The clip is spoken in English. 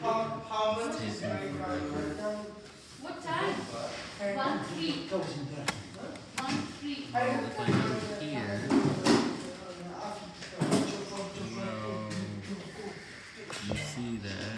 How, how much is my What time? One three. One three. Here. You see that?